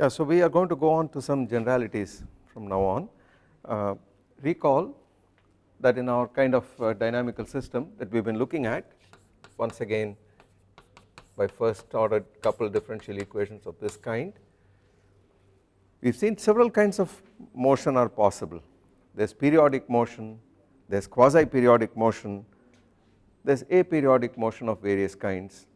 Yeah, so we are going to go on to some generalities from now on. Uh, recall that in our kind of uh, dynamical system that we have been looking at once again by first order couple differential equations of this kind. We have seen several kinds of motion are possible, there is periodic motion, there is quasi periodic motion, there is aperiodic motion of various kinds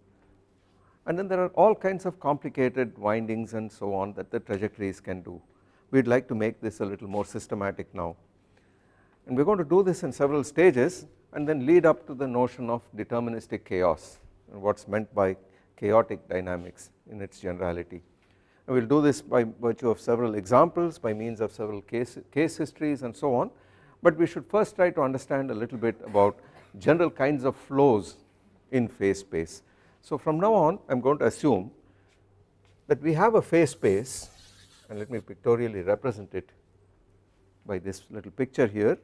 and then there are all kinds of complicated windings and so on that the trajectories can do. We would like to make this a little more systematic now and we are going to do this in several stages and then lead up to the notion of deterministic chaos and what is meant by chaotic dynamics in its generality. We will do this by virtue of several examples by means of several case, case histories and so on but we should first try to understand a little bit about general kinds of flows in phase space. So from now on I am going to assume that we have a phase space and let me pictorially represent it by this little picture here.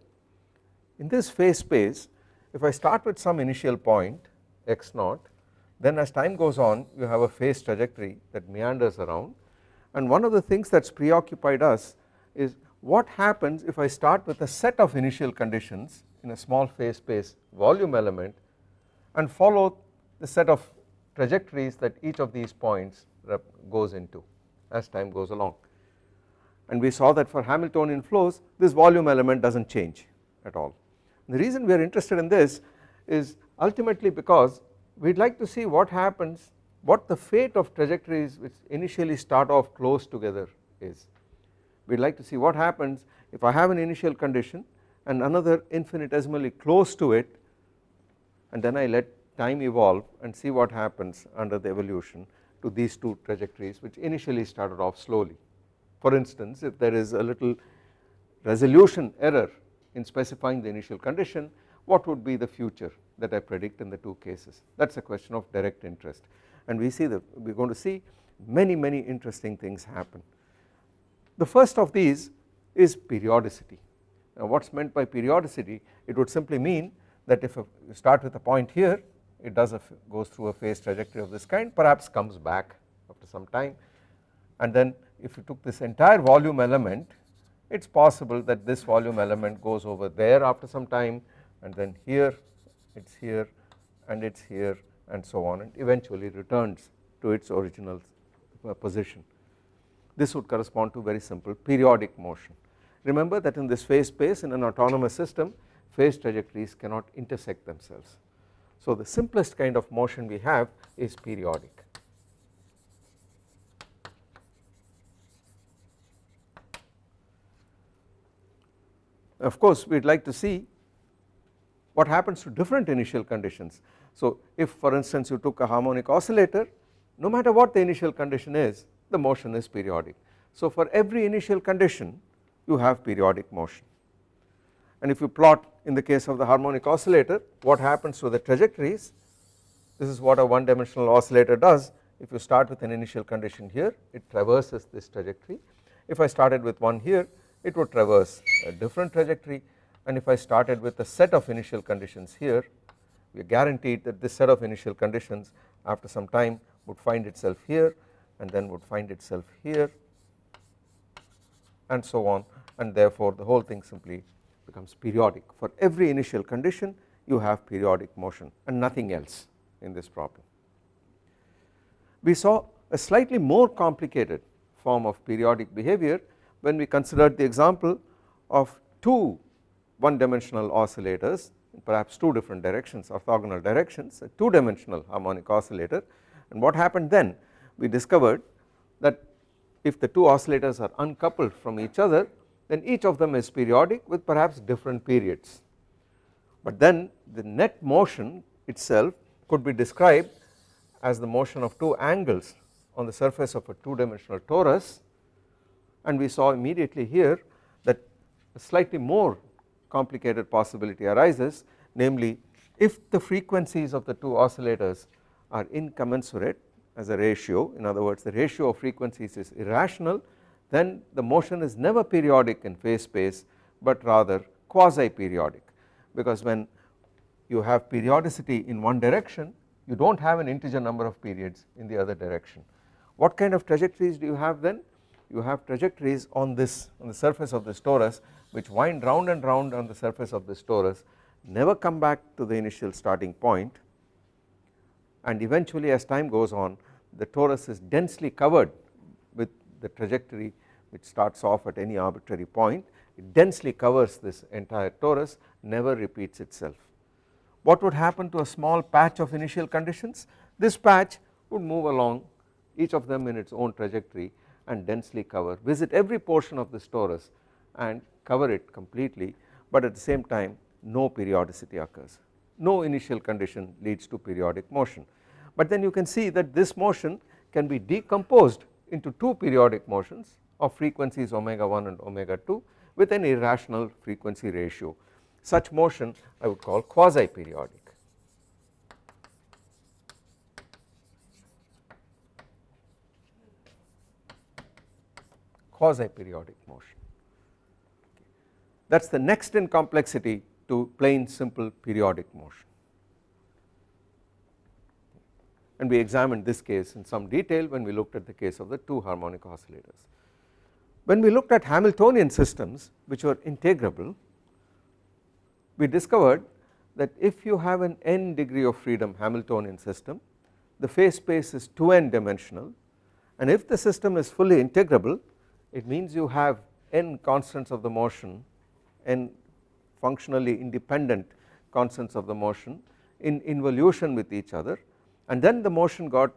In this phase space if I start with some initial point x naught then as time goes on you have a phase trajectory that meanders around and one of the things that has preoccupied us is what happens if I start with a set of initial conditions in a small phase space volume element and follow the set of trajectories that each of these points goes into as time goes along and we saw that for Hamiltonian flows this volume element does not change at all. The reason we are interested in this is ultimately because we would like to see what happens what the fate of trajectories which initially start off close together is. We would like to see what happens if I have an initial condition and another infinitesimally close to it and then I let time evolve and see what happens under the evolution to these two trajectories which initially started off slowly. For instance if there is a little resolution error in specifying the initial condition what would be the future that I predict in the two cases that is a question of direct interest and we see that we are going to see many many interesting things happen. The first of these is periodicity. Now what is meant by periodicity it would simply mean that if you start with a point here it does a goes through a phase trajectory of this kind perhaps comes back after some time and then if you took this entire volume element it is possible that this volume element goes over there after some time and then here it is here and it is here and so on and eventually returns to its original uh, position. This would correspond to very simple periodic motion. Remember that in this phase space in an autonomous system phase trajectories cannot intersect themselves so the simplest kind of motion we have is periodic. Of course we would like to see what happens to different initial conditions. So if for instance you took a harmonic oscillator no matter what the initial condition is the motion is periodic. So for every initial condition you have periodic motion and if you plot in the case of the harmonic oscillator what happens to the trajectories? This is what a one dimensional oscillator does. If you start with an initial condition here it traverses this trajectory. If I started with one here it would traverse a different trajectory. And if I started with a set of initial conditions here we are guaranteed that this set of initial conditions after some time would find itself here and then would find itself here and so on. And therefore the whole thing simply becomes periodic. For every initial condition you have periodic motion and nothing else in this problem. We saw a slightly more complicated form of periodic behavior when we considered the example of two one dimensional oscillators in perhaps two different directions orthogonal directions a two dimensional harmonic oscillator. And what happened then? We discovered that if the two oscillators are uncoupled from each other then each of them is periodic with perhaps different periods. But then the net motion itself could be described as the motion of two angles on the surface of a two dimensional torus and we saw immediately here that a slightly more complicated possibility arises namely if the frequencies of the two oscillators are incommensurate as a ratio in other words the ratio of frequencies is irrational then the motion is never periodic in phase space but rather quasi periodic because when you have periodicity in one direction you do not have an integer number of periods in the other direction. What kind of trajectories do you have then? you have trajectories on this on the surface of this torus which wind round and round on the surface of this torus never come back to the initial starting point and eventually as time goes on the torus is densely covered with the trajectory which starts off at any arbitrary point it densely covers this entire torus never repeats itself. What would happen to a small patch of initial conditions? This patch would move along each of them in its own trajectory and densely cover visit every portion of this torus and cover it completely but at the same time no periodicity occurs no initial condition leads to periodic motion but then you can see that this motion can be decomposed into two periodic motions of frequencies omega 1 and omega 2 with an irrational frequency ratio such motion I would call quasi periodic. quasi periodic motion that is the next in complexity to plain simple periodic motion and we examined this case in some detail when we looked at the case of the two harmonic oscillators. When we looked at Hamiltonian systems which were integrable we discovered that if you have an n degree of freedom Hamiltonian system the phase space is 2n dimensional. And if the system is fully integrable it means you have n constants of the motion n functionally independent constants of the motion in involution with each other. And then the motion got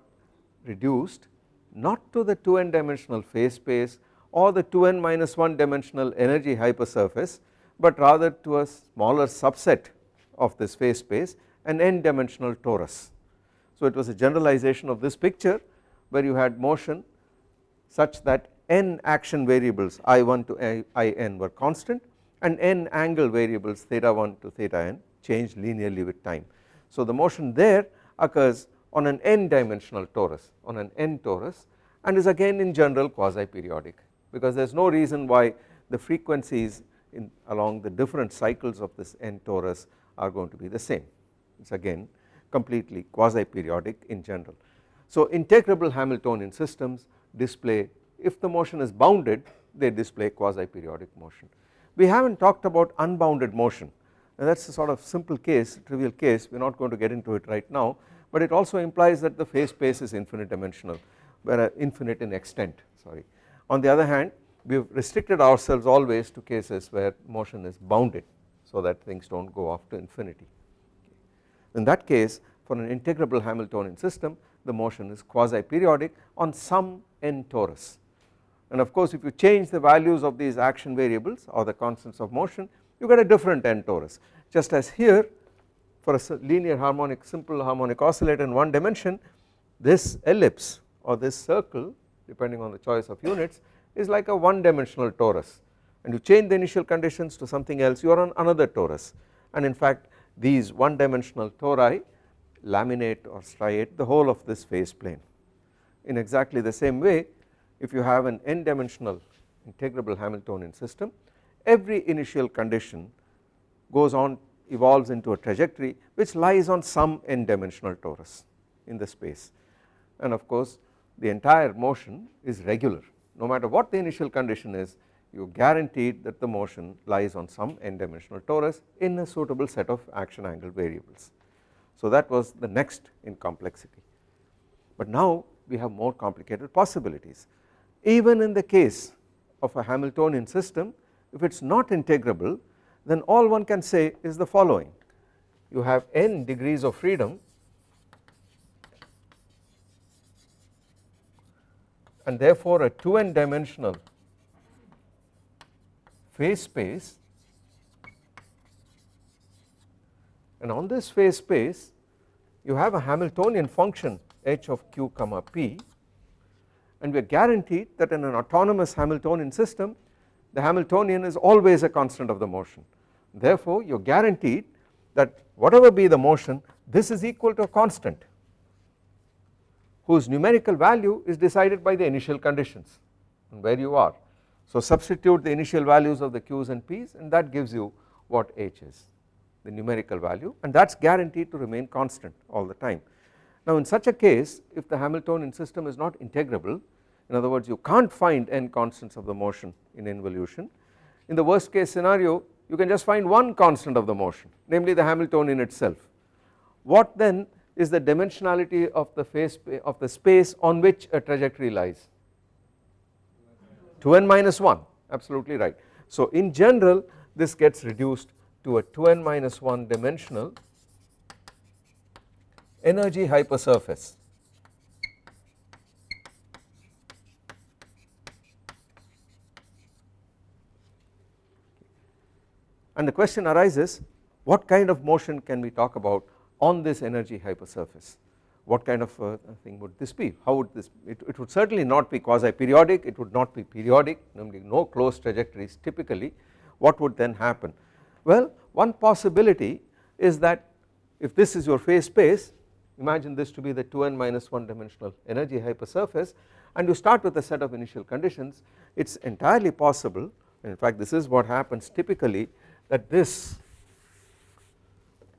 reduced not to the 2n dimensional phase space or the 2n minus 1 dimensional energy hypersurface but rather to a smaller subset of this phase space an n dimensional torus. So it was a generalization of this picture where you had motion such that n action variables i1 to in were constant and n angle variables theta 1 to theta n change linearly with time. So the motion there occurs on an n dimensional torus on an n torus and is again in general quasi periodic because there is no reason why the frequencies in along the different cycles of this n torus are going to be the same it is again completely quasi periodic in general. So integrable Hamiltonian systems display if the motion is bounded they display quasi periodic motion. We have not talked about unbounded motion and that is a sort of simple case trivial case we are not going to get into it right now but it also implies that the phase space is infinite dimensional where uh, infinite in extent sorry. On the other hand we have restricted ourselves always to cases where motion is bounded so that things do not go off to infinity. In that case for an integrable Hamiltonian system the motion is quasi periodic on some n torus. And of course if you change the values of these action variables or the constants of motion you get a different n torus. Just as here for a linear harmonic simple harmonic oscillator in one dimension this ellipse or this circle depending on the choice of units is like a one dimensional torus. And you change the initial conditions to something else you are on another torus. And in fact these one dimensional tori laminate or striate the whole of this phase plane. In exactly the same way if you have an n dimensional integrable Hamiltonian system every initial condition goes on evolves into a trajectory which lies on some n dimensional torus in the space. And of course the entire motion is regular. No matter what the initial condition is you guaranteed that the motion lies on some n dimensional torus in a suitable set of action angle variables. So that was the next in complexity. But now we have more complicated possibilities. Even in the case of a Hamiltonian system if it is not integrable then all one can say is the following. You have n degrees of freedom and therefore a 2n dimensional phase space and on this phase space you have a Hamiltonian function h of q comma p and we are guaranteed that in an autonomous Hamiltonian system the Hamiltonian is always a constant of the motion. Therefore you are guaranteed that whatever be the motion this is equal to a constant whose numerical value is decided by the initial conditions and where you are. So substitute the initial values of the q's and p's and that gives you what h is the numerical value and that is guaranteed to remain constant all the time. Now in such a case if the Hamiltonian system is not integrable in other words you can't find n constants of the motion in involution. In the worst case scenario you can just find one constant of the motion namely the Hamiltonian itself. What then is the dimensionality of the phase of the space on which a trajectory lies 2n minus 1 absolutely right. So in general this gets reduced to a 2n minus 1 dimensional energy hypersurface and the question arises what kind of motion can we talk about on this energy hypersurface what kind of uh, thing would this be? How would this it, it would certainly not be quasi periodic it would not be periodic namely no closed trajectories typically. What would then happen? Well one possibility is that if this is your phase space imagine this to be the 2n minus 1 dimensional energy hypersurface and you start with a set of initial conditions it is entirely possible in fact this is what happens typically that this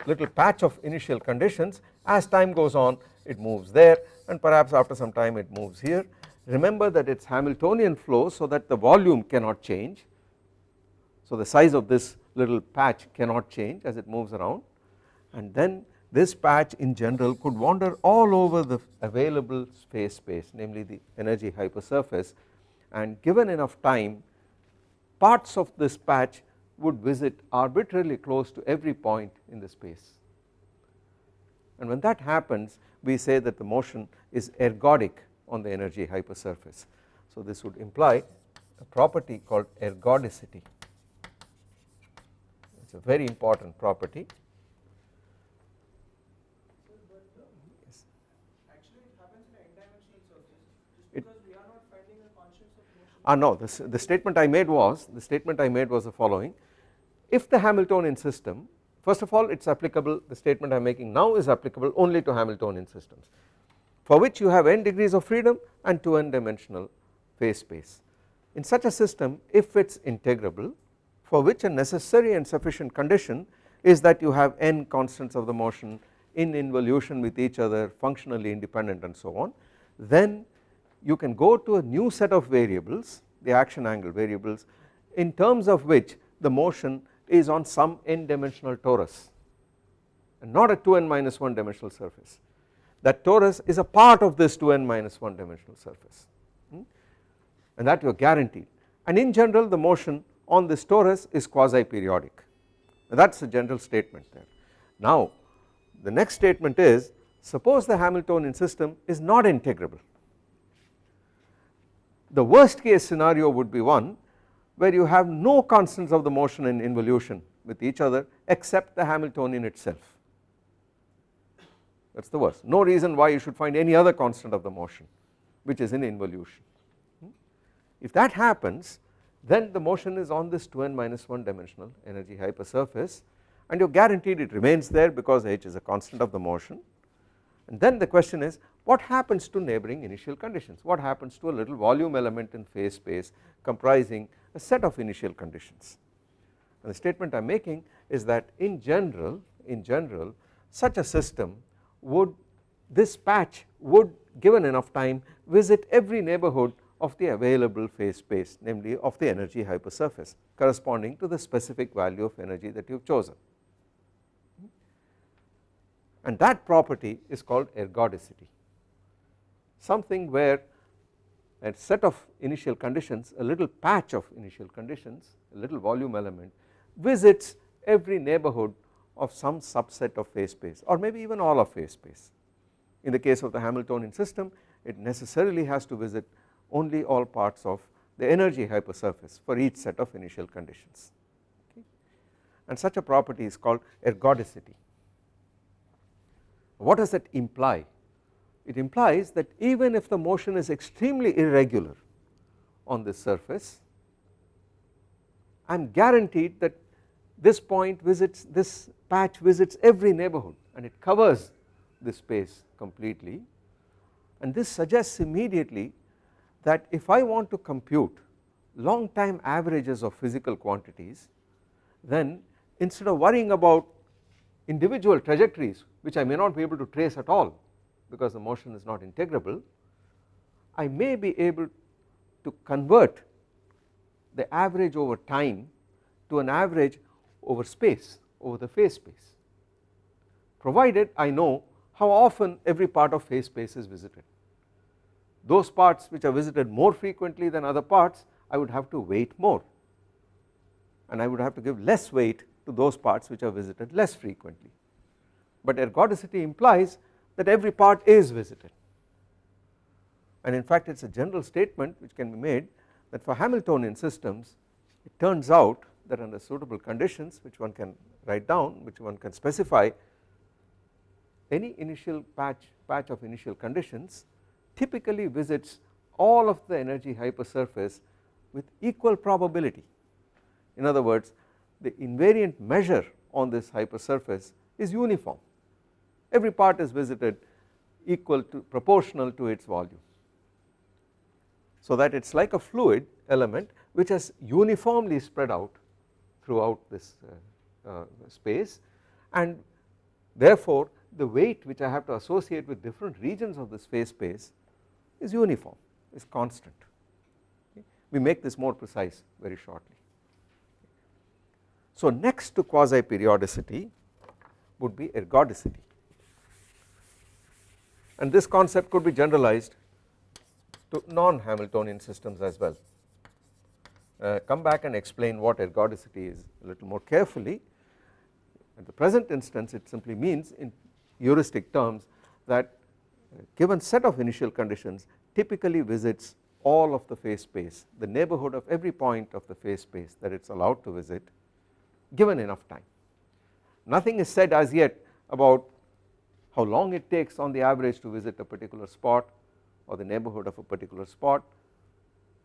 little patch of initial conditions. As time goes on it moves there and perhaps after some time it moves here. Remember that it is Hamiltonian flow so that the volume cannot change. So the size of this little patch cannot change as it moves around. And then this patch in general could wander all over the available space space namely the energy hypersurface. And given enough time parts of this patch would visit arbitrarily close to every point in the space and when that happens we say that the motion is ergodic on the energy hypersurface. So this would imply a property called ergodicity it is a very important property. Ah no this, the statement I made was the statement I made was the following if the Hamiltonian system first of all it is applicable the statement I am making now is applicable only to Hamiltonian systems for which you have n degrees of freedom and 2 n dimensional phase space. In such a system if it is integrable for which a necessary and sufficient condition is that you have n constants of the motion in involution with each other functionally independent and so on then you can go to a new set of variables the action angle variables in terms of which the motion is on some n dimensional torus and not a 2n minus 1 dimensional surface that torus is a part of this 2n minus 1 dimensional surface hmm? and that you are guaranteed and in general the motion on this torus is quasi periodic that is a general statement there. Now the next statement is suppose the Hamiltonian system is not integrable the worst case scenario would be one where you have no constants of the motion in involution with each other except the Hamiltonian itself. That is the worst. No reason why you should find any other constant of the motion which is in involution. If that happens then the motion is on this 2n minus 1 dimensional energy hypersurface and you are guaranteed it remains there because h is a constant of the motion. And then the question is what happens to neighboring initial conditions? What happens to a little volume element in phase space comprising a set of initial conditions? And the statement I am making is that in general in general such a system would this patch would given enough time visit every neighborhood of the available phase space namely of the energy hypersurface corresponding to the specific value of energy that you have chosen. And that property is called ergodicity something where a set of initial conditions a little patch of initial conditions a little volume element visits every neighborhood of some subset of phase space or maybe even all of phase space. In the case of the Hamiltonian system it necessarily has to visit only all parts of the energy hypersurface for each set of initial conditions okay. and such a property is called ergodicity. What does that imply? It implies that even if the motion is extremely irregular on this surface I am guaranteed that this point visits this patch visits every neighborhood and it covers this space completely. And this suggests immediately that if I want to compute long time averages of physical quantities then instead of worrying about individual trajectories which I may not be able to trace at all because the motion is not integrable I may be able to convert the average over time to an average over space over the phase space provided I know how often every part of phase space is visited. Those parts which are visited more frequently than other parts I would have to weight more and I would have to give less weight to those parts which are visited less frequently but ergodicity implies that every part is visited. And in fact it is a general statement which can be made that for Hamiltonian systems it turns out that under suitable conditions which one can write down which one can specify any initial patch patch of initial conditions typically visits all of the energy hypersurface with equal probability. In other words the invariant measure on this hypersurface is uniform every part is visited equal to proportional to its volume so that it is like a fluid element which has uniformly spread out throughout this uh, uh, space and therefore the weight which I have to associate with different regions of this phase space is uniform is constant okay. we make this more precise very shortly. So next to quasi periodicity would be ergodicity and this concept could be generalized to non-Hamiltonian systems as well. Uh, come back and explain what ergodicity is a little more carefully. At the present instance it simply means in heuristic terms that given set of initial conditions typically visits all of the phase space the neighborhood of every point of the phase space that it is allowed to visit given enough time. Nothing is said as yet about how long it takes on the average to visit a particular spot or the neighborhood of a particular spot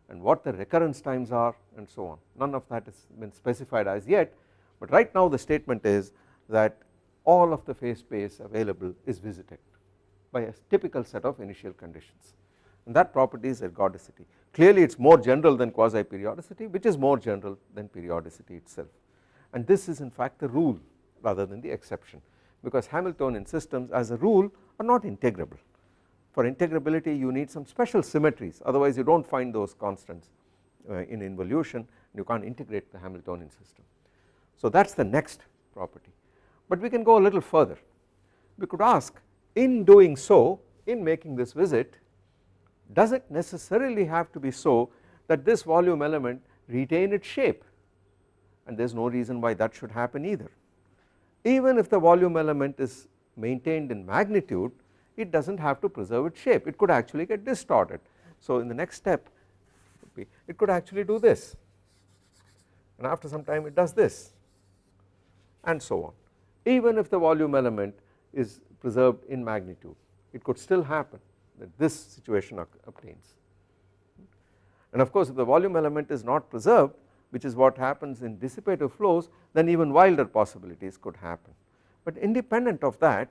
and what the recurrence times are and so on. None of that has been specified as yet but right now the statement is that all of the phase space available is visited by a typical set of initial conditions. And that property is ergodicity. Clearly it is more general than quasi periodicity which is more general than periodicity itself. And this is in fact the rule rather than the exception because Hamiltonian systems as a rule are not integrable. For integrability you need some special symmetries otherwise you do not find those constants uh, in involution you can't integrate the Hamiltonian system. So that is the next property. But we can go a little further. We could ask in doing so in making this visit does it necessarily have to be so that this volume element retain its shape? And there is no reason why that should happen either even if the volume element is maintained in magnitude it does not have to preserve its shape. It could actually get distorted. So in the next step it could actually do this. And after some time it does this. And so on. Even if the volume element is preserved in magnitude it could still happen that this situation obtains. And of course if the volume element is not preserved which is what happens in dissipative flows then even wilder possibilities could happen. But independent of that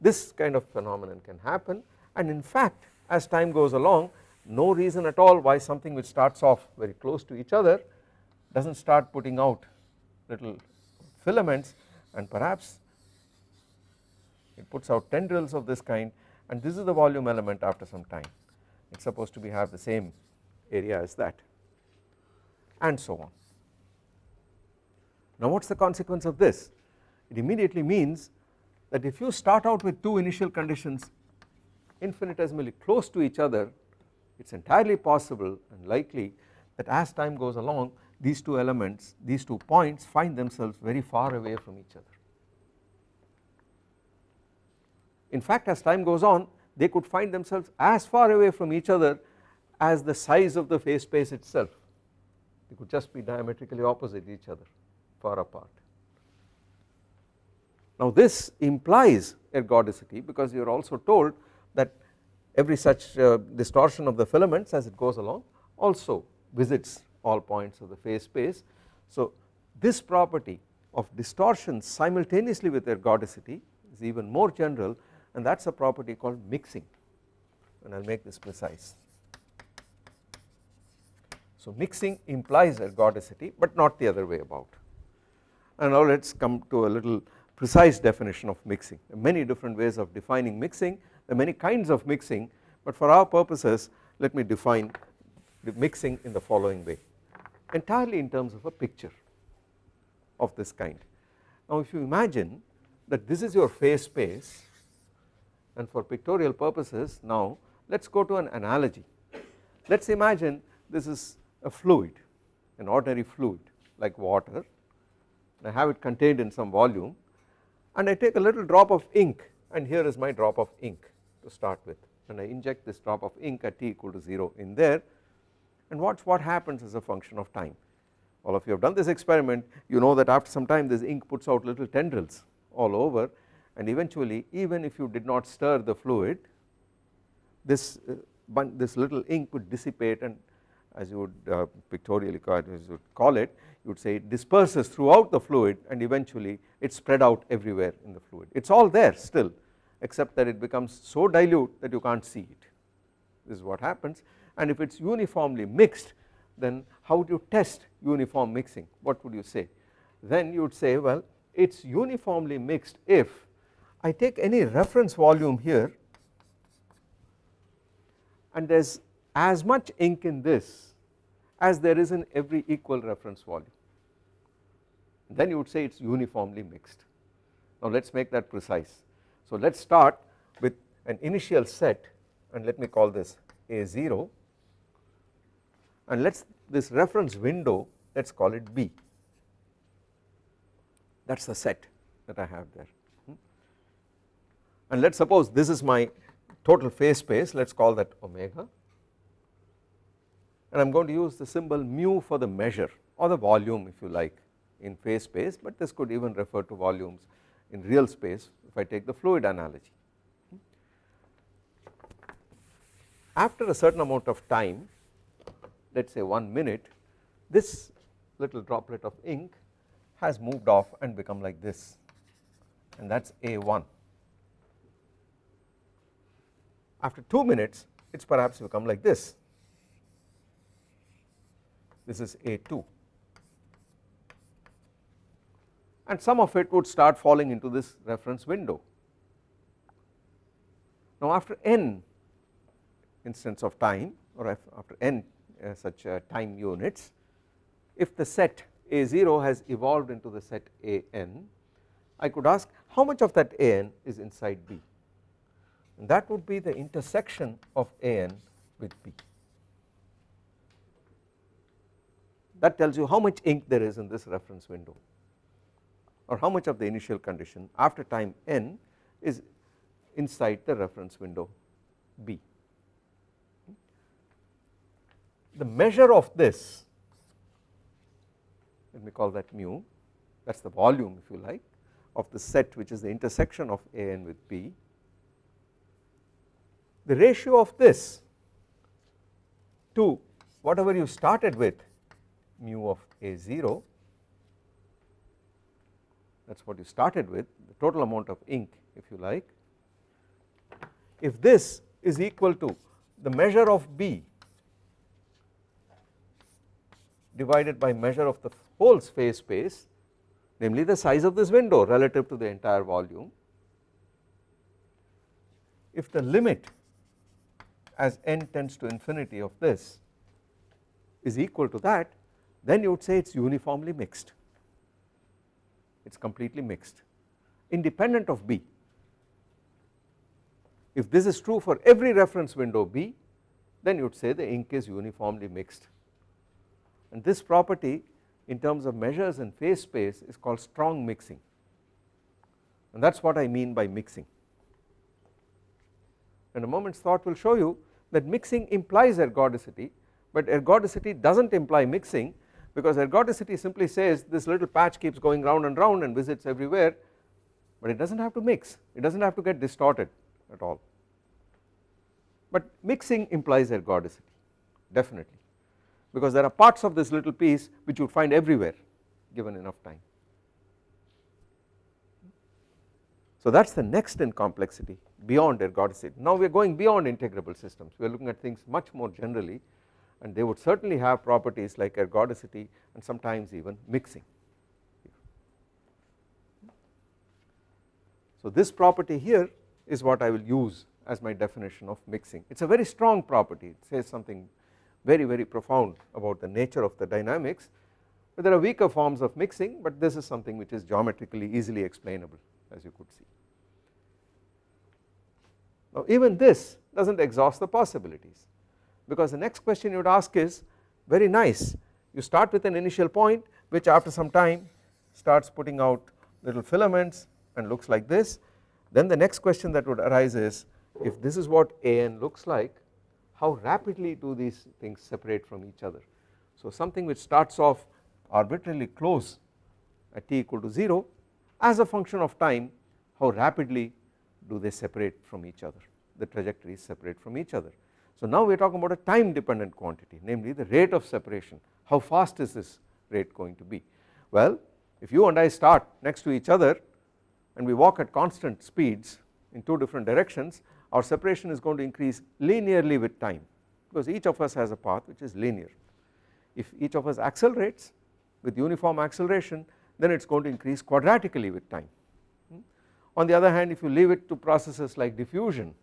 this kind of phenomenon can happen. And in fact as time goes along no reason at all why something which starts off very close to each other does not start putting out little filaments. And perhaps it puts out tendrils of this kind. And this is the volume element after some time. It is supposed to be have the same area as that and so on. Now what is the consequence of this? It immediately means that if you start out with two initial conditions infinitesimally close to each other it is entirely possible and likely that as time goes along these two elements these two points find themselves very far away from each other. In fact as time goes on they could find themselves as far away from each other as the size of the phase space itself they could just be diametrically opposite each other far apart. Now this implies ergodicity because you are also told that every such uh, distortion of the filaments as it goes along also visits all points of the phase space. So this property of distortion simultaneously with ergodicity is even more general and that is a property called mixing and I will make this precise. So mixing implies ergodicity but not the other way about and now let us come to a little precise definition of mixing there are many different ways of defining mixing there are many kinds of mixing but for our purposes let me define the mixing in the following way entirely in terms of a picture of this kind. Now if you imagine that this is your phase space and for pictorial purposes now let us go to an analogy. Let us imagine this is a fluid an ordinary fluid like water. I have it contained in some volume and I take a little drop of ink and here is my drop of ink to start with. And I inject this drop of ink at t equal to 0 in there. And watch what happens as a function of time. All of you have done this experiment you know that after some time this ink puts out little tendrils all over. And eventually even if you did not stir the fluid this uh, this little ink would dissipate and as you would uh, pictorially call it, as you would call it you would say it disperses throughout the fluid and eventually it spread out everywhere in the fluid. It is all there still except that it becomes so dilute that you can't see it. This is what happens. And if it is uniformly mixed then how do you test uniform mixing? What would you say? Then you would say well it is uniformly mixed if I take any reference volume here and there is as much ink in this as there is in every equal reference volume. Then you would say it is uniformly mixed. Now let us make that precise. So let us start with an initial set and let me call this A0 and let us this reference window let us call it B. That is the set that I have there. And let us suppose this is my total phase space. Let us call that omega and I am going to use the symbol mu for the measure or the volume if you like in phase space but this could even refer to volumes in real space if I take the fluid analogy. After a certain amount of time let us say 1 minute this little droplet of ink has moved off and become like this and that is A1. After 2 minutes it is perhaps become like this this is A2 and some of it would start falling into this reference window. Now after n instants of time or after n uh, such uh, time units if the set A0 has evolved into the set An I could ask how much of that An is inside B? And that would be the intersection of An with B that tells you how much ink there is in this reference window or how much of the initial condition after time n is inside the reference window B. The measure of this let me call that mu that is the volume if you like of the set which is the intersection of an with B. The ratio of this to whatever you started with mu of A0 that is what you started with the total amount of ink if you like. If this is equal to the measure of B divided by measure of the whole phase space namely the size of this window relative to the entire volume. If the limit as n tends to infinity of this is equal to that then you would say it is uniformly mixed. It is completely mixed. Independent of B. If this is true for every reference window B then you would say the ink is uniformly mixed. And this property in terms of measures in phase space is called strong mixing. And that is what I mean by mixing. And a moment's thought will show you that mixing implies ergodicity but ergodicity does not imply mixing because ergodicity simply says this little patch keeps going round and round and visits everywhere but it does not have to mix. It does not have to get distorted at all. But mixing implies ergodicity definitely. Because there are parts of this little piece which you would find everywhere given enough time. So that is the next in complexity beyond ergodicity. Now we are going beyond integrable systems. We are looking at things much more generally and they would certainly have properties like ergodicity and sometimes even mixing. So this property here is what I will use as my definition of mixing. It is a very strong property, it says something very very profound about the nature of the dynamics but there are weaker forms of mixing but this is something which is geometrically easily explainable as you could see. Now even this does not exhaust the possibilities because the next question you would ask is very nice you start with an initial point which after some time starts putting out little filaments and looks like this then the next question that would arise is if this is what AN looks like how rapidly do these things separate from each other. So something which starts off arbitrarily close at t equal to 0 as a function of time how rapidly do they separate from each other the trajectories separate from each other. So now we are talking about a time dependent quantity namely the rate of separation how fast is this rate going to be. Well if you and I start next to each other and we walk at constant speeds in two different directions our separation is going to increase linearly with time because each of us has a path which is linear. If each of us accelerates with uniform acceleration then it is going to increase quadratically with time. Hmm? On the other hand if you leave it to processes like diffusion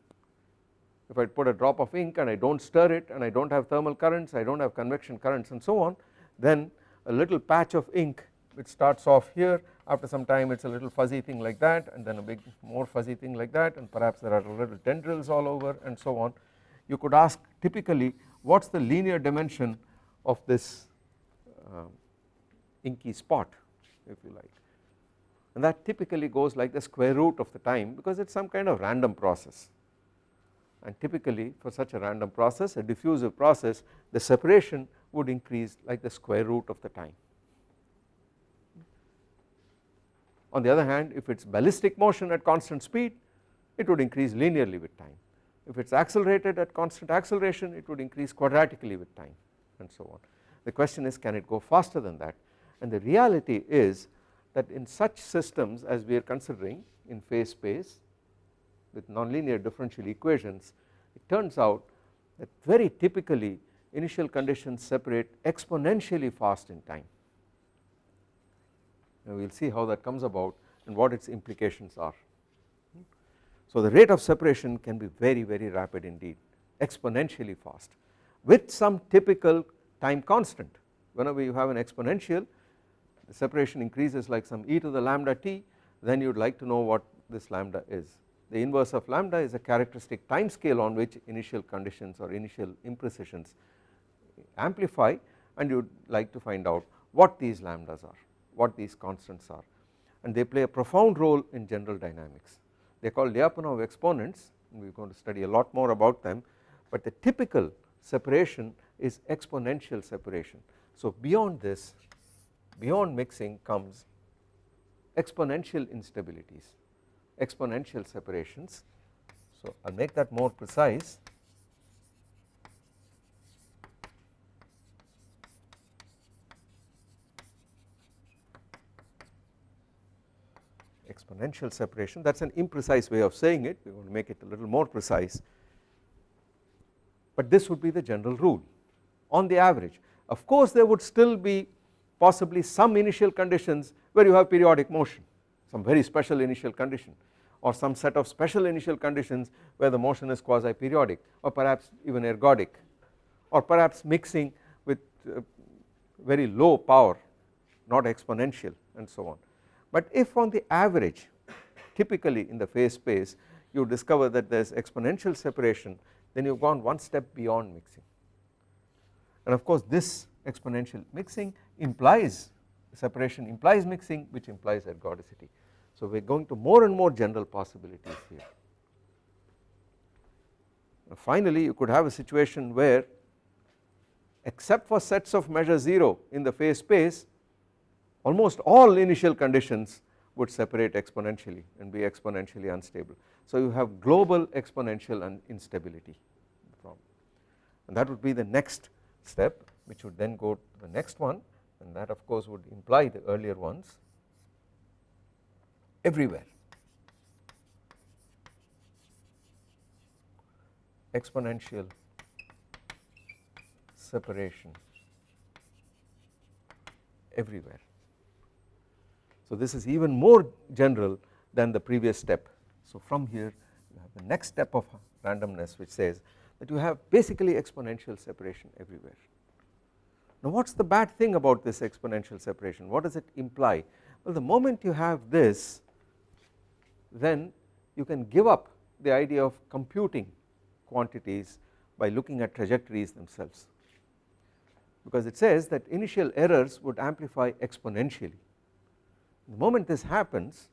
if I put a drop of ink and I do not stir it and I do not have thermal currents I do not have convection currents and so on then a little patch of ink which starts off here after some time it is a little fuzzy thing like that and then a big more fuzzy thing like that and perhaps there are little tendrils all over and so on. You could ask typically what is the linear dimension of this uh, inky spot if you like and that typically goes like the square root of the time because it is some kind of random process and typically for such a random process a diffusive process the separation would increase like the square root of the time. On the other hand if it is ballistic motion at constant speed it would increase linearly with time if it is accelerated at constant acceleration it would increase quadratically with time and so on. The question is can it go faster than that and the reality is that in such systems as we are considering in phase space with nonlinear differential equations it turns out that very typically initial conditions separate exponentially fast in time. And we will see how that comes about and what its implications are. So the rate of separation can be very very rapid indeed exponentially fast with some typical time constant. Whenever you have an exponential the separation increases like some e to the lambda t then you would like to know what this lambda is the inverse of lambda is a characteristic time scale on which initial conditions or initial imprecisions amplify and you would like to find out what these lambdas are, what these constants are and they play a profound role in general dynamics. They are called Lyapunov exponents we are going to study a lot more about them but the typical separation is exponential separation. So beyond this beyond mixing comes exponential instabilities exponential separations. So I will make that more precise. exponential separation that is an imprecise way of saying it we going to make it a little more precise but this would be the general rule on the average of course there would still be possibly some initial conditions where you have periodic motion some very special initial condition or some set of special initial conditions where the motion is quasi periodic or perhaps even ergodic or perhaps mixing with uh, very low power not exponential and so on. But if on the average typically in the phase space you discover that there is exponential separation then you have gone one step beyond mixing and of course this exponential mixing implies separation implies mixing which implies ergodicity. So we are going to more and more general possibilities here. Finally you could have a situation where except for sets of measure 0 in the phase space almost all initial conditions would separate exponentially and be exponentially unstable. So you have global exponential and instability and that would be the next step which would then go to the next one and that of course would imply the earlier ones everywhere exponential separation everywhere. So this is even more general than the previous step. So from here you have the next step of randomness which says that you have basically exponential separation everywhere. Now what is the bad thing about this exponential separation what does it imply well the moment you have this then you can give up the idea of computing quantities by looking at trajectories themselves. Because it says that initial errors would amplify exponentially. The moment this happens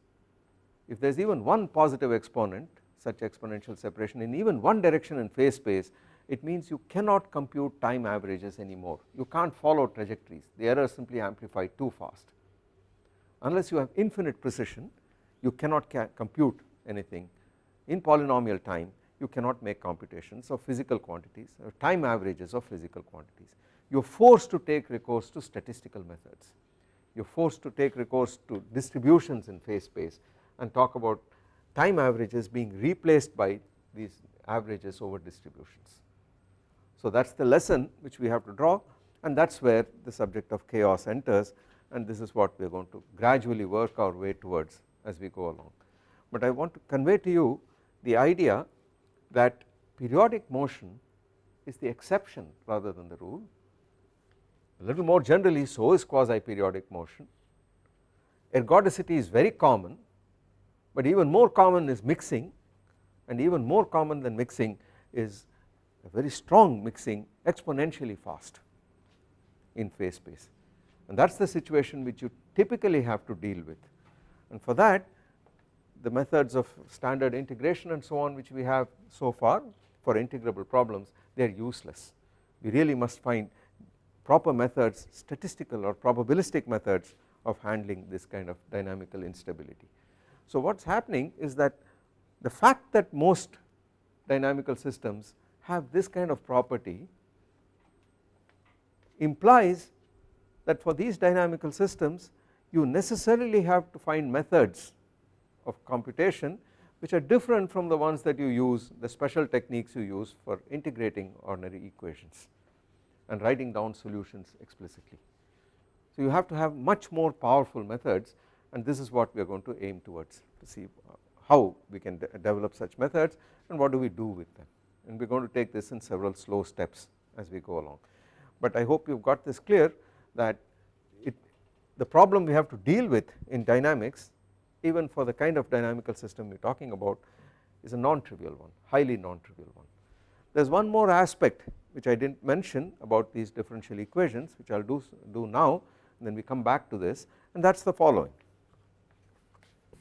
if there is even one positive exponent such exponential separation in even one direction in phase space it means you cannot compute time averages anymore. You can't follow trajectories. The errors simply amplify too fast. Unless you have infinite precision you cannot compute anything. In polynomial time you cannot make computations of physical quantities or time averages of physical quantities. You are forced to take recourse to statistical methods. You are forced to take recourse to distributions in phase space and talk about time averages being replaced by these averages over distributions. So that is the lesson which we have to draw and that is where the subject of chaos enters and this is what we are going to gradually work our way towards as we go along. But I want to convey to you the idea that periodic motion is the exception rather than the rule. A little more generally so is quasi periodic motion. Ergodicity is very common but even more common is mixing and even more common than mixing is a very strong mixing exponentially fast in phase space. And that is the situation which you typically have to deal with and for that the methods of standard integration and so on which we have so far for integrable problems they are useless we really must find proper methods statistical or probabilistic methods of handling this kind of dynamical instability. So what is happening is that the fact that most dynamical systems have this kind of property implies that for these dynamical systems you necessarily have to find methods of computation which are different from the ones that you use the special techniques you use for integrating ordinary equations and writing down solutions explicitly. So you have to have much more powerful methods and this is what we are going to aim towards to see how we can de develop such methods and what do we do with them and we are going to take this in several slow steps as we go along. But I hope you have got this clear that the problem we have to deal with in dynamics even for the kind of dynamical system we are talking about is a non-trivial one highly non-trivial one. There is one more aspect which I did not mention about these differential equations which I will do, do now and then we come back to this and that is the following.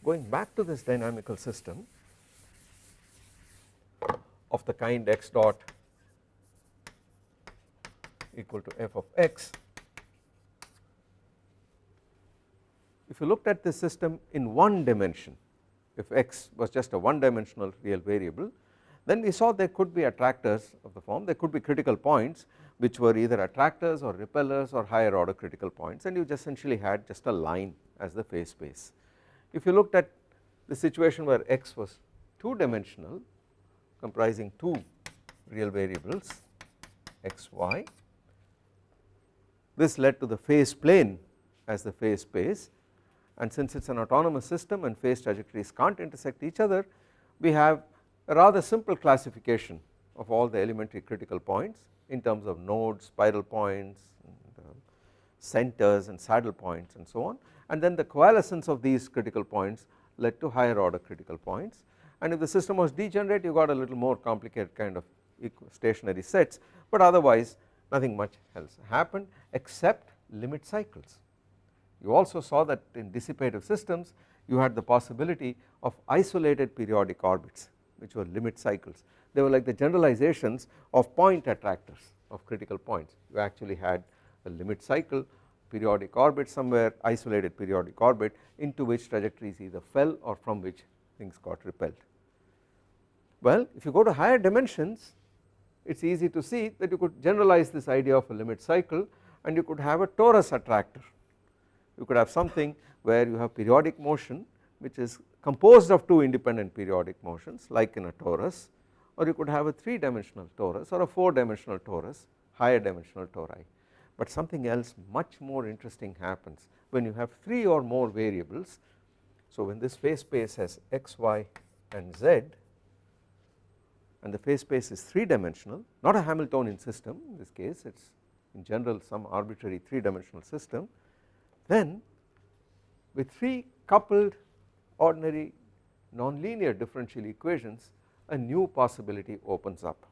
Going back to this dynamical system of the kind x dot equal to f of x. If you looked at this system in one dimension if x was just a one dimensional real variable then we saw there could be attractors of the form there could be critical points which were either attractors or repellers or higher order critical points and you just essentially had just a line as the phase space. If you looked at the situation where x was 2 dimensional comprising 2 real variables x y this led to the phase plane as the phase space and since it is an autonomous system and phase trajectories can't intersect each other we have a rather simple classification of all the elementary critical points in terms of nodes, spiral points, and, uh, centers and saddle points and so on. And then the coalescence of these critical points led to higher order critical points. And if the system was degenerate you got a little more complicated kind of stationary sets. But otherwise nothing much else happened except limit cycles. You also saw that in dissipative systems you had the possibility of isolated periodic orbits which were limit cycles. They were like the generalizations of point attractors of critical points. You actually had a limit cycle periodic orbit somewhere isolated periodic orbit into which trajectories either fell or from which things got repelled. Well if you go to higher dimensions it is easy to see that you could generalize this idea of a limit cycle and you could have a torus attractor you could have something where you have periodic motion which is composed of two independent periodic motions like in a torus or you could have a 3 dimensional torus or a 4 dimensional torus higher dimensional tori. But something else much more interesting happens when you have 3 or more variables. So when this phase space has x, y and z and the phase space is 3 dimensional not a Hamiltonian system in this case it is in general some arbitrary 3 dimensional system then with 3 coupled ordinary nonlinear differential equations a new possibility opens up.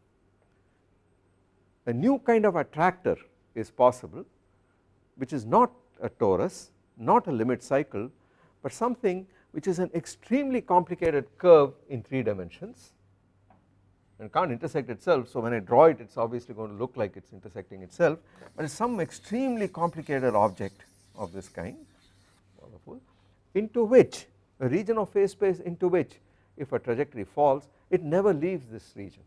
A new kind of attractor is possible which is not a torus not a limit cycle but something which is an extremely complicated curve in 3 dimensions and can't intersect itself so when I draw it it is obviously going to look like it is intersecting itself but it is some extremely complicated object of this kind into which a region of phase space into which if a trajectory falls it never leaves this region.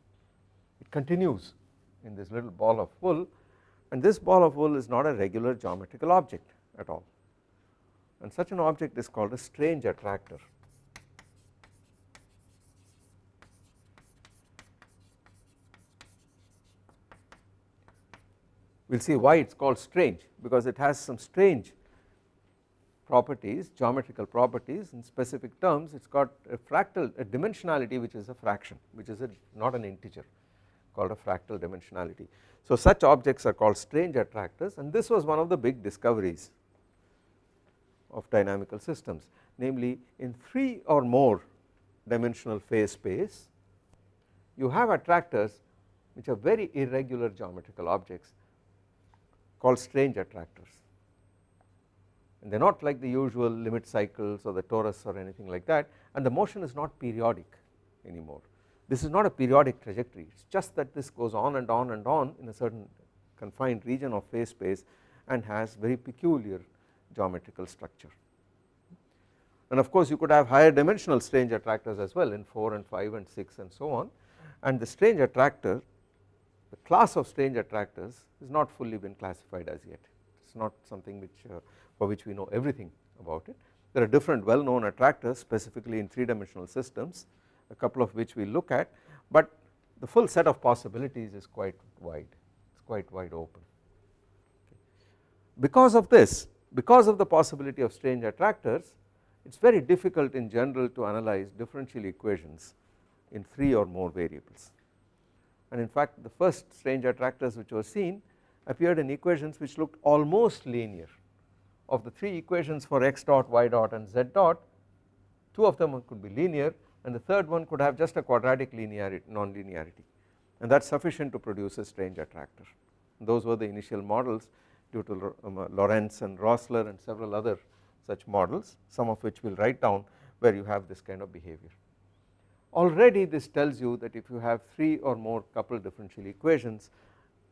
It continues in this little ball of wool and this ball of wool is not a regular geometrical object at all. And such an object is called a strange attractor. We will see why it is called strange because it has some strange properties geometrical properties in specific terms it has got a fractal a dimensionality which is a fraction which is a not an integer called a fractal dimensionality. So such objects are called strange attractors and this was one of the big discoveries of dynamical systems namely in 3 or more dimensional phase space you have attractors which are very irregular geometrical objects called strange attractors and they are not like the usual limit cycles or the torus or anything like that and the motion is not periodic anymore. This is not a periodic trajectory it is just that this goes on and on and on in a certain confined region of phase space and has very peculiar geometrical structure. And of course you could have higher dimensional strange attractors as well in 4 and 5 and 6 and so on and the strange attractor the class of strange attractors is not fully been classified as yet it is not something which uh, for which we know everything about it. There are different well known attractors specifically in 3 dimensional systems a couple of which we look at but the full set of possibilities is quite wide it is quite wide open. Because of this because of the possibility of strange attractors it is very difficult in general to analyze differential equations in 3 or more variables and in fact the first strange attractors which were seen appeared in equations which looked almost linear of the 3 equations for x dot, y dot and z dot 2 of them could be linear and the third one could have just a quadratic linearity non-linearity and that is sufficient to produce a strange attractor those were the initial models due to um, Lorenz and Rossler and several other such models some of which we will write down where you have this kind of behavior. Already this tells you that if you have 3 or more coupled differential equations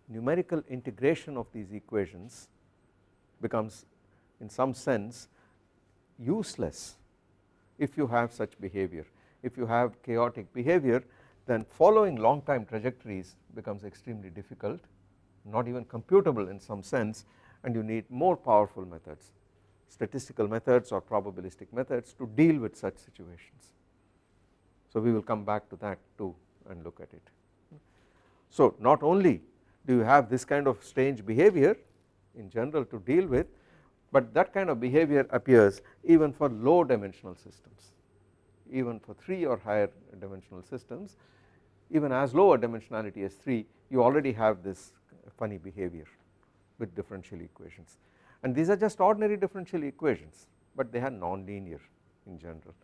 numerical integration of these equations becomes in some sense useless if you have such behavior. If you have chaotic behavior then following long time trajectories becomes extremely difficult not even computable in some sense and you need more powerful methods statistical methods or probabilistic methods to deal with such situations. So we will come back to that too and look at it. So not only do you have this kind of strange behavior in general to deal with but that kind of behavior appears even for low dimensional systems even for 3 or higher dimensional systems even as low a dimensionality as 3 you already have this funny behavior with differential equations and these are just ordinary differential equations but they are non-linear in general.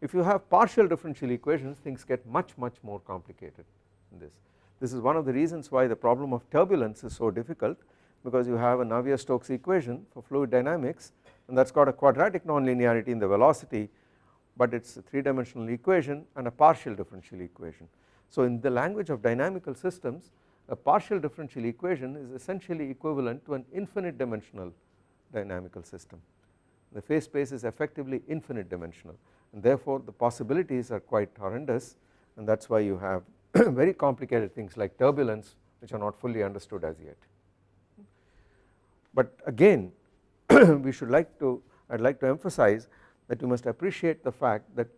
If you have partial differential equations things get much much more complicated in this. This is one of the reasons why the problem of turbulence is so difficult because you have a Navier-Stokes equation for fluid dynamics and that has got a quadratic nonlinearity in the velocity but it is a 3 dimensional equation and a partial differential equation. So in the language of dynamical systems a partial differential equation is essentially equivalent to an infinite dimensional dynamical system. The phase space is effectively infinite dimensional and therefore the possibilities are quite horrendous and that is why you have very complicated things like turbulence which are not fully understood as yet. But again we should like to I would like to emphasize that you must appreciate the fact that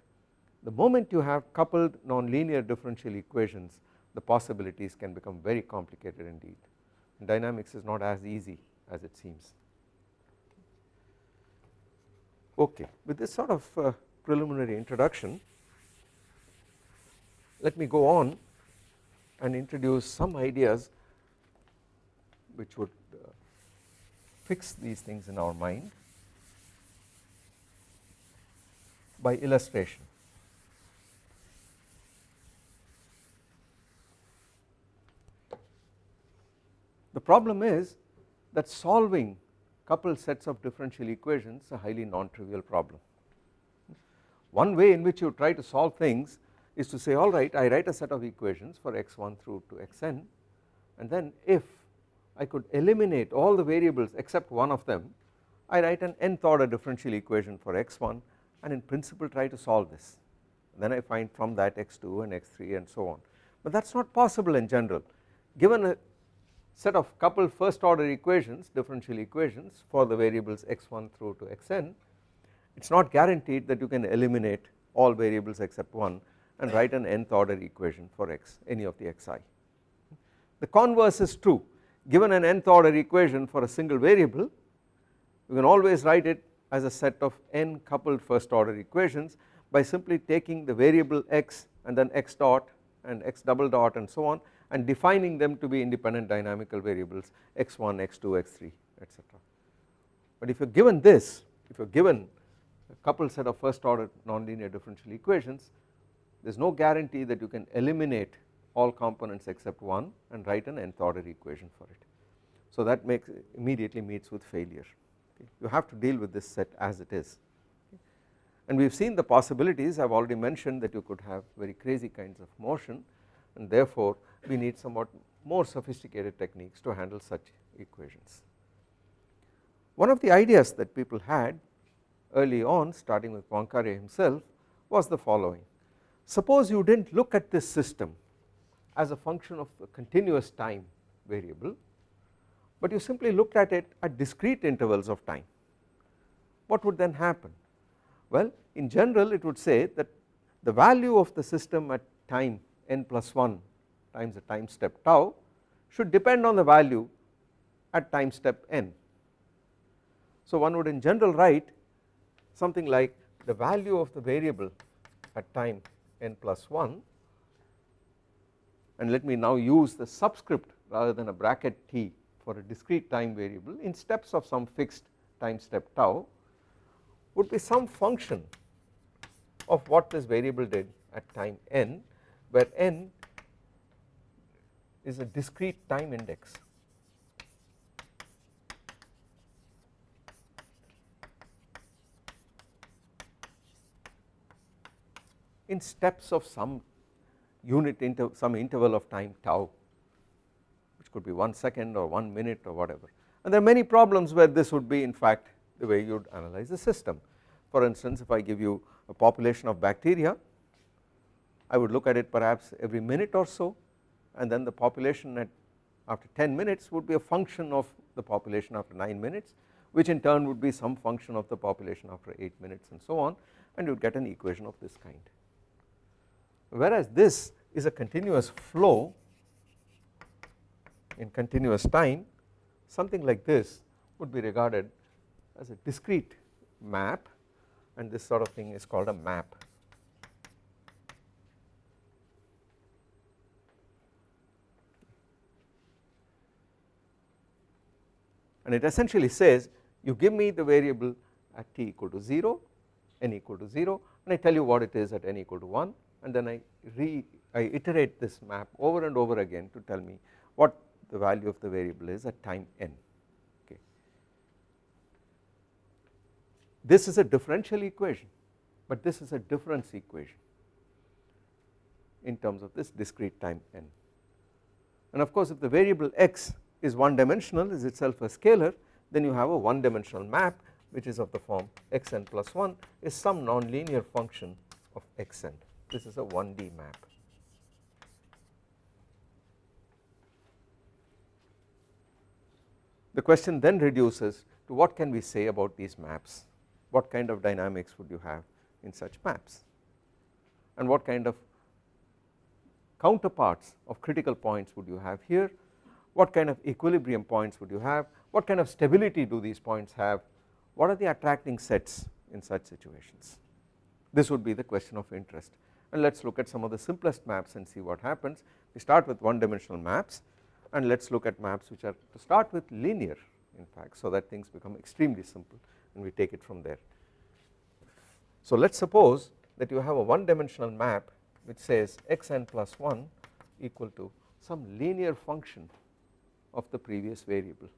the moment you have coupled nonlinear differential equations the possibilities can become very complicated indeed dynamics is not as easy as it seems. Okay with this sort of uh, preliminary introduction let me go on and introduce some ideas which would fix these things in our mind by illustration. The problem is that solving coupled sets of differential equations is a highly non-trivial problem. One way in which you try to solve things is to say alright I write a set of equations for x1 through to xn and then if I could eliminate all the variables except one of them. I write an nth order differential equation for x1 and in principle try to solve this. Then I find from that x2 and x3 and so on. But that is not possible in general. Given a set of coupled first order equations differential equations for the variables x1 through to xn it is not guaranteed that you can eliminate all variables except one and write an nth order equation for x any of the xi. The converse is true given an nth order equation for a single variable you can always write it as a set of n coupled first order equations by simply taking the variable x and then x dot and x double dot and so on and defining them to be independent dynamical variables x1, x2, x3 etc. But if you are given this if you are given a coupled set of first order nonlinear differential equations there is no guarantee that you can eliminate all components except one and write an nth order equation for it. So that makes immediately meets with failure okay. you have to deal with this set as it is and we have seen the possibilities I have already mentioned that you could have very crazy kinds of motion and therefore we need somewhat more sophisticated techniques to handle such equations. One of the ideas that people had early on starting with Poincaré himself was the following suppose you did not look at this system as a function of a continuous time variable but you simply looked at it at discrete intervals of time what would then happen well in general it would say that the value of the system at time n plus 1 times the time step tau should depend on the value at time step n. So one would in general write something like the value of the variable at time n plus 1 and let me now use the subscript rather than a bracket t for a discrete time variable in steps of some fixed time step tau would be some function of what this variable did at time n where n is a discrete time index. in steps of some unit inter some interval of time tau which could be 1 second or 1 minute or whatever and there are many problems where this would be in fact the way you would analyze the system. For instance if I give you a population of bacteria I would look at it perhaps every minute or so and then the population at after 10 minutes would be a function of the population after 9 minutes which in turn would be some function of the population after 8 minutes and so on and you would get an equation of this kind. Whereas this is a continuous flow in continuous time something like this would be regarded as a discrete map and this sort of thing is called a map. And it essentially says you give me the variable at t equal to 0 n equal to 0 and I tell you what it is at n equal to 1 and then I re I iterate this map over and over again to tell me what the value of the variable is at time n okay. This is a differential equation but this is a difference equation in terms of this discrete time n and of course if the variable x is one dimensional is itself a scalar then you have a one dimensional map which is of the form xn plus 1 is some nonlinear function of xn this is a 1D map. The question then reduces to what can we say about these maps? What kind of dynamics would you have in such maps? And what kind of counterparts of critical points would you have here? What kind of equilibrium points would you have, what kind of stability do these points have, what are the attracting sets in such situations. This would be the question of interest and let us look at some of the simplest maps and see what happens. We start with one dimensional maps and let us look at maps which are to start with linear in fact so that things become extremely simple and we take it from there. So let us suppose that you have a one dimensional map which says xn plus 1 equal to some linear function of the previous variable.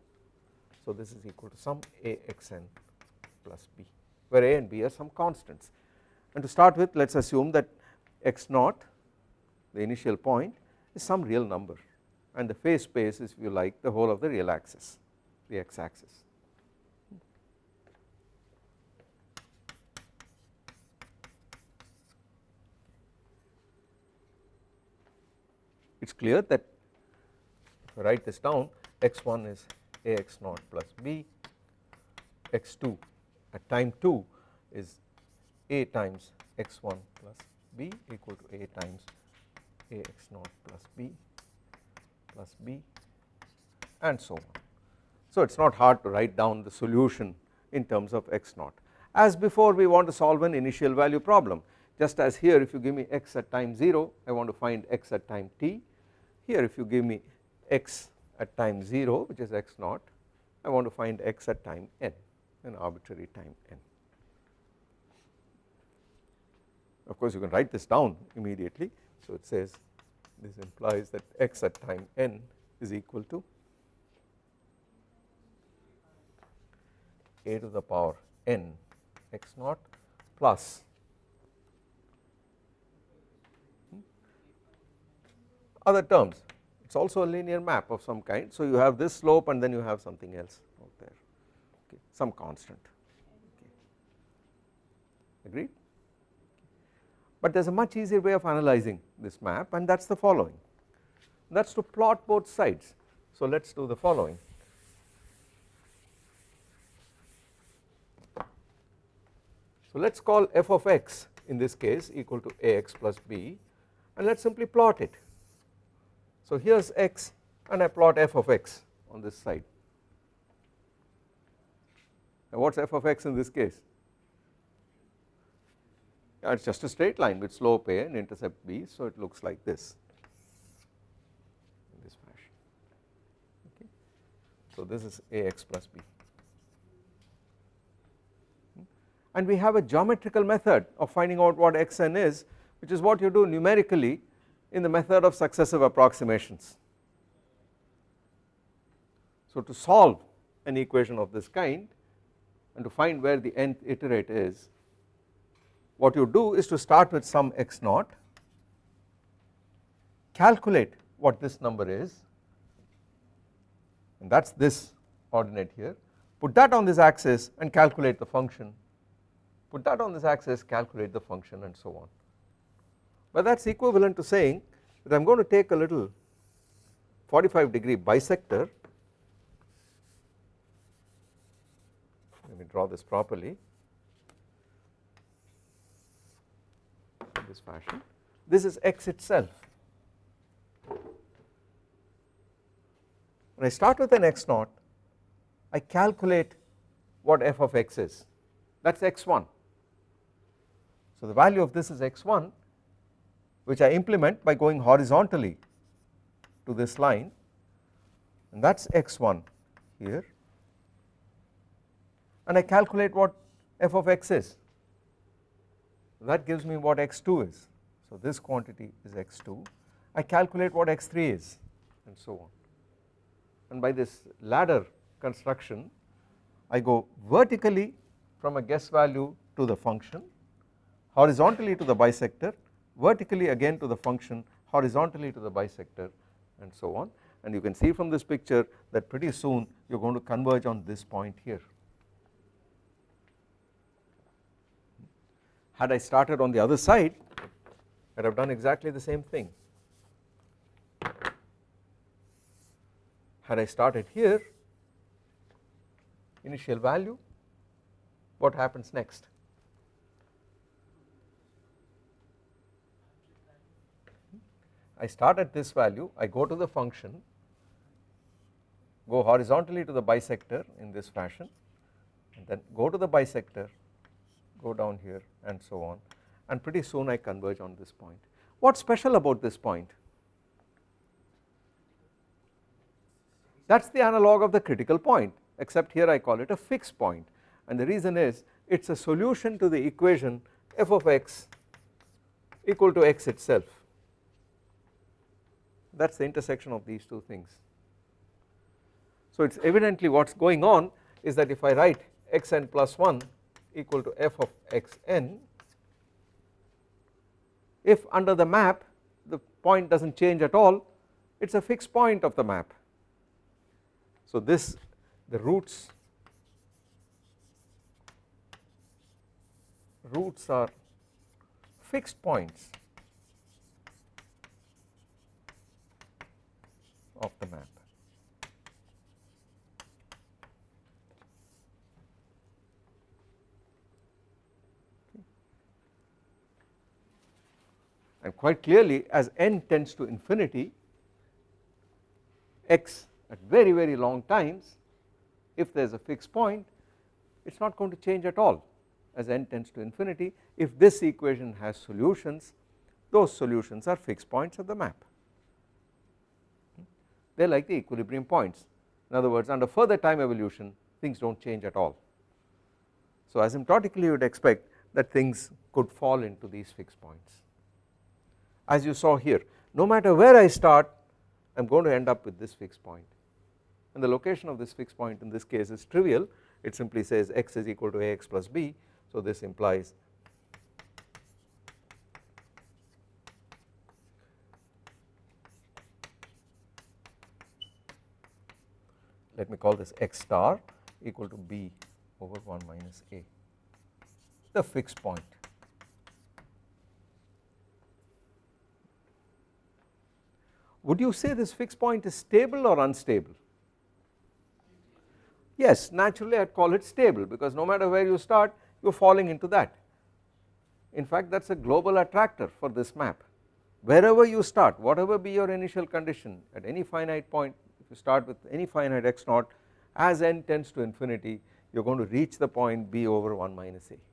So this is equal to some axn plus b where a and b are some constants and to start with let us assume that x naught the initial point is some real number and the phase space is if you like the whole of the real axis the x axis. It is clear that if I write this down x1 is ax naught plus b x2 at time 2 is a times x1 plus b equal to a times ax naught plus b plus b and so on. So it is not hard to write down the solution in terms of x naught. As before we want to solve an initial value problem just as here if you give me x at time 0 I want to find x at time t here if you give me x at time 0 which is x naught I want to find x at time n an arbitrary time n. Of course you can write this down immediately. So it says this implies that x at time n is equal to a to the power n x naught plus other terms. It is also a linear map of some kind. So you have this slope and then you have something else out there. Okay some constant. Okay. agreed but there is a much easier way of analyzing this map and that is the following. That is to plot both sides. So let us do the following. So let us call f of x in this case equal to ax plus b and let us simply plot it. So here is x and I plot f of x on this side. What is f of x in this case Uh, it is just a straight line with slope a and intercept b so it looks like this in this fashion okay. So this is ax plus b hmm. and we have a geometrical method of finding out what xn is which is what you do numerically in the method of successive approximations. So to solve an equation of this kind and to find where the nth iterate is what you do is to start with some x naught calculate what this number is and that is this ordinate here. Put that on this axis and calculate the function. Put that on this axis calculate the function and so on. But that is equivalent to saying that I am going to take a little 45 degree bisector. Let me draw this properly in this fashion this is x itself. When I start with an x naught I calculate what f of x is. That is x1 so the value of this is x1 which I implement by going horizontally to this line. And that is x1 here. And I calculate what f of x is that gives me what x2 is. So this quantity is x2 I calculate what x3 is and so on. And by this ladder construction I go vertically from a guess value to the function horizontally to the bisector vertically again to the function horizontally to the bisector and so on. And you can see from this picture that pretty soon you are going to converge on this point here. Had I started on the other side I would have done exactly the same thing. Had I started here initial value what happens next I start at this value I go to the function go horizontally to the bisector in this fashion and then go to the bisector go down here and so on and pretty soon I converge on this point. What is special about this point? That is the analog of the critical point except here I call it a fixed point and the reason is it is a solution to the equation f of x equal to x itself that is the intersection of these two things. So it is evidently what is going on is that if I write xn plus 1 equal to f of xn if under the map the point does not change at all it is a fixed point of the map. So this the roots roots are fixed points of the map. And quite clearly as n tends to infinity x at very very long times if there is a fixed point it is not going to change at all. As n tends to infinity if this equation has solutions those solutions are fixed points of the map. They are like the equilibrium points. In other words under further time evolution things do not change at all. So asymptotically you would expect that things could fall into these fixed points as you saw here. No matter where I start I am going to end up with this fixed point. And the location of this fixed point in this case is trivial. It simply says x is equal to ax plus b. So this implies let me call this x star equal to b over 1 minus a. The fixed point would you say this fixed point is stable or unstable? Yes naturally I would call it stable because no matter where you start you are falling into that. In fact that is a global attractor for this map. Wherever you start whatever be your initial condition at any finite point if you start with any finite x naught as n tends to infinity you are going to reach the point b over 1 minus a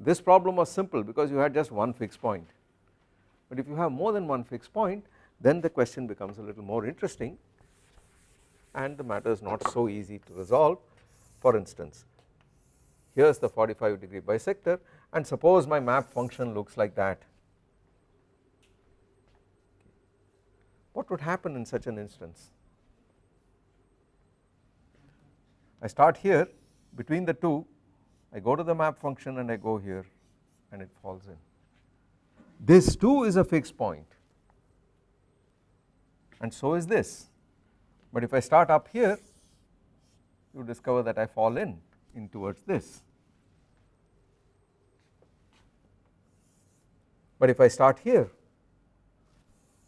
This problem was simple because you had just one fixed point. But if you have more than one fixed point then the question becomes a little more interesting and the matter is not so easy to resolve. For instance here is the 45 degree bisector and suppose my map function looks like that. What would happen in such an instance? I start here between the two I go to the map function and I go here and it falls in. This too is a fixed point. And so is this. But if I start up here you discover that I fall in in towards this. But if I start here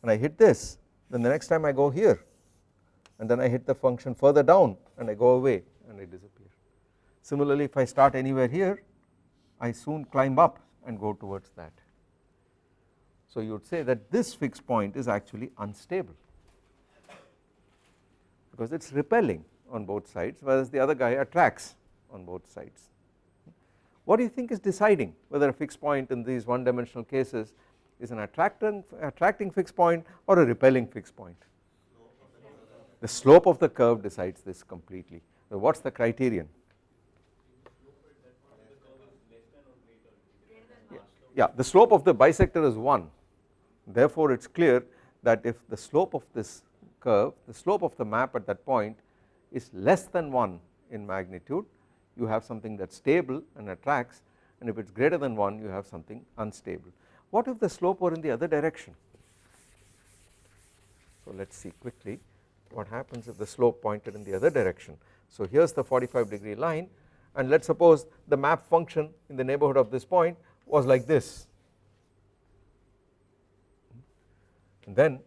and I hit this then the next time I go here and then I hit the function further down and I go away and I disappear Similarly if I start anywhere here I soon climb up and go towards that. So you would say that this fixed point is actually unstable because it is repelling on both sides whereas the other guy attracts on both sides. What do you think is deciding whether a fixed point in these one dimensional cases is an attracting, attracting fixed point or a repelling fixed point? The slope of the curve decides this completely. So what is the criterion? Yeah the slope of the bisector is 1 therefore it is clear that if the slope of this curve the slope of the map at that point is less than 1 in magnitude you have something that is stable and attracts and if it is greater than 1 you have something unstable. What if the slope were in the other direction? So let us see quickly what happens if the slope pointed in the other direction. So here is the 45 degree line and let us suppose the map function in the neighbourhood of this point was like this. And then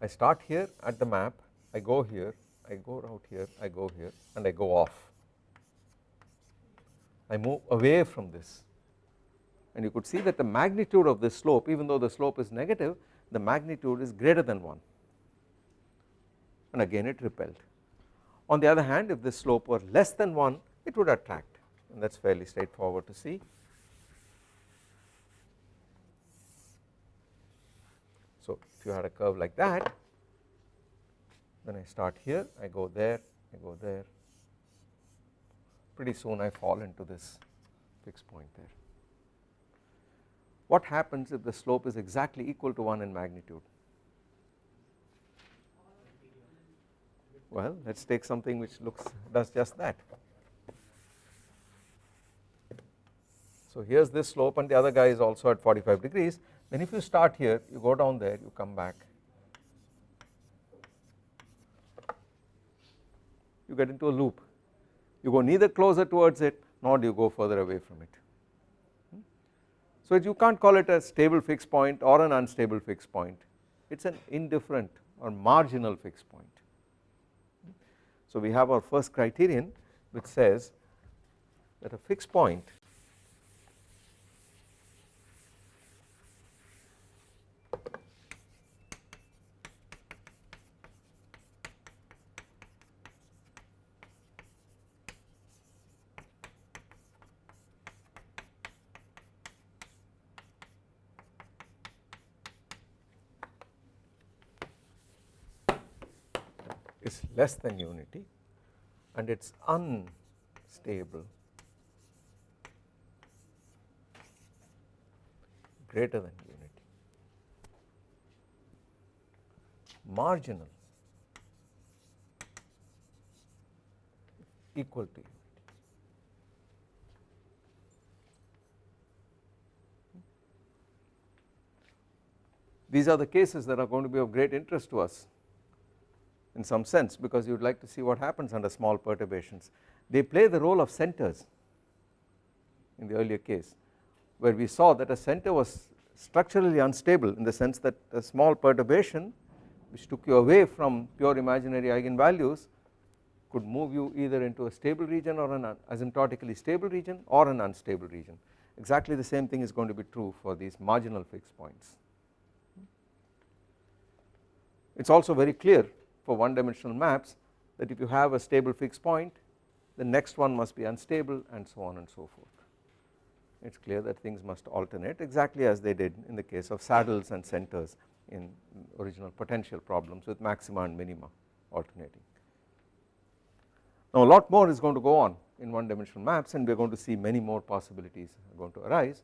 I start here at the map. I go here. I go out here. I go here. And I go off. I move away from this. And you could see that the magnitude of this slope even though the slope is negative the magnitude is greater than 1 and again it repelled. On the other hand if this slope were less than 1 it would attract. And that is fairly straightforward to see. So if you had a curve like that then I start here I go there I go there pretty soon I fall into this fixed point there. What happens if the slope is exactly equal to 1 in magnitude? Well let us take something which looks does just that. So here is this slope and the other guy is also at 45 degrees then if you start here you go down there you come back. You get into a loop. You go neither closer towards it nor do you go further away from it. Hmm? So you can't call it a stable fixed point or an unstable fixed point. It is an indifferent or marginal fixed point. Hmm? So we have our first criterion which says that a fixed point is less than unity and it is unstable. Greater than unity. Marginal. Equal to unity. These are the cases that are going to be of great interest to us in some sense because you would like to see what happens under small perturbations. They play the role of centers in the earlier case where we saw that a center was structurally unstable in the sense that a small perturbation which took you away from pure imaginary eigenvalues could move you either into a stable region or an asymptotically stable region or an unstable region exactly the same thing is going to be true for these marginal fixed points. It is also very clear for one dimensional maps that if you have a stable fixed point the next one must be unstable and so on and so forth. It is clear that things must alternate exactly as they did in the case of saddles and centers in original potential problems with maxima and minima alternating. Now a lot more is going to go on in one dimensional maps and we are going to see many more possibilities are going to arise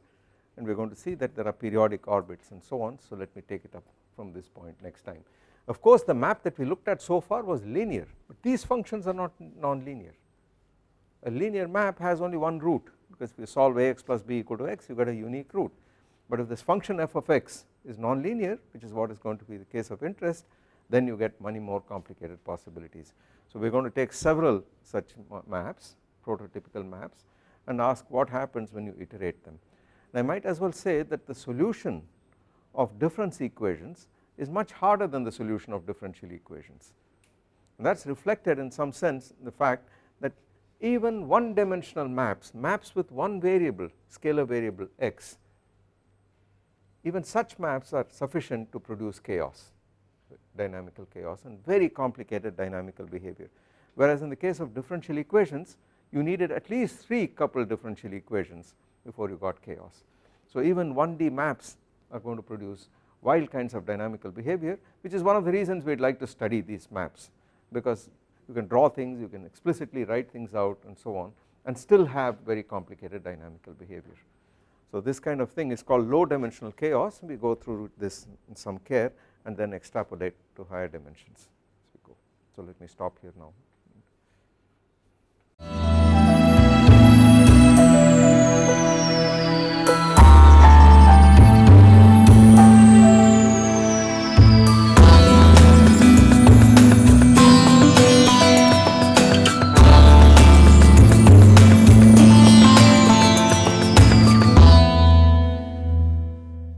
and we are going to see that there are periodic orbits and so on so let me take it up from this point next time. Of course the map that we looked at so far was linear but these functions are not non-linear. A linear map has only one root because if you solve ax plus b equal to x you get a unique root but if this function f of x is non-linear which is what is going to be the case of interest then you get many more complicated possibilities. So we are going to take several such maps prototypical maps and ask what happens when you iterate them. And I might as well say that the solution of difference equations is much harder than the solution of differential equations and that is reflected in some sense in the fact that even one dimensional maps, maps with one variable scalar variable x even such maps are sufficient to produce chaos dynamical chaos and very complicated dynamical behavior whereas in the case of differential equations you needed at least 3 coupled differential equations before you got chaos. So even 1D maps are going to produce wild kinds of dynamical behavior which is one of the reasons we would like to study these maps because you can draw things you can explicitly write things out and so on and still have very complicated dynamical behavior. So this kind of thing is called low dimensional chaos we go through this in some care and then extrapolate to higher dimensions as we go. So let me stop here now.